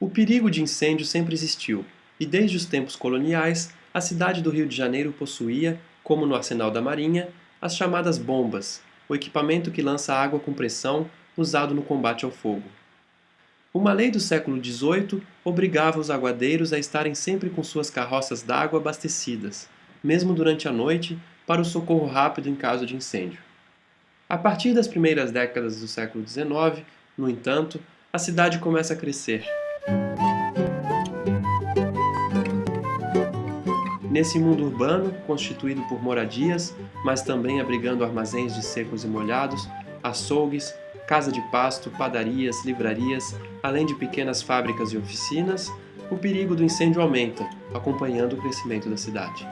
O perigo de incêndio sempre existiu, e desde os tempos coloniais, a cidade do Rio de Janeiro possuía, como no arsenal da Marinha, as chamadas bombas, o equipamento que lança água com pressão usado no combate ao fogo. Uma lei do século XVIII obrigava os aguadeiros a estarem sempre com suas carroças d'água abastecidas, mesmo durante a noite, para o socorro rápido em caso de incêndio. A partir das primeiras décadas do século XIX, no entanto, a cidade começa a crescer. Nesse mundo urbano, constituído por moradias, mas também abrigando armazéns de secos e molhados, açougues, casa de pasto, padarias, livrarias, além de pequenas fábricas e oficinas, o perigo do incêndio aumenta, acompanhando o crescimento da cidade.